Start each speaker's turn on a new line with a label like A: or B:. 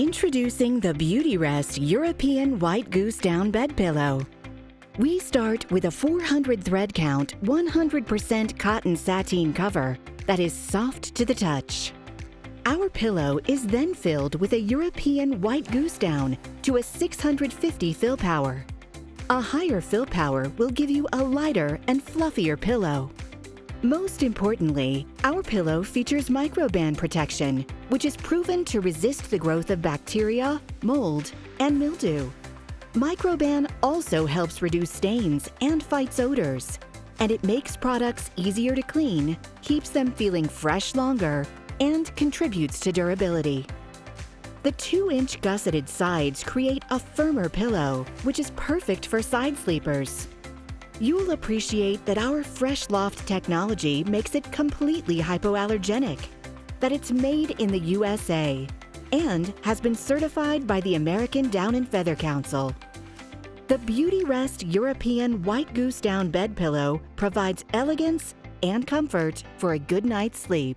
A: Introducing the Beautyrest European White Goose Down Bed Pillow. We start with a 400 thread count, 100% cotton sateen cover that is soft to the touch. Our pillow is then filled with a European White Goose Down to a 650 fill power. A higher fill power will give you a lighter and fluffier pillow. Most importantly, our pillow features microban protection, which is proven to resist the growth of bacteria, mold, and mildew. Microban also helps reduce stains and fights odors, and it makes products easier to clean, keeps them feeling fresh longer, and contributes to durability. The 2-inch gusseted sides create a firmer pillow, which is perfect for side sleepers. You'll appreciate that our Fresh Loft technology makes it completely hypoallergenic, that it's made in the USA, and has been certified by the American Down and Feather Council. The Beautyrest European White Goose Down Bed Pillow provides elegance and comfort for a good night's sleep.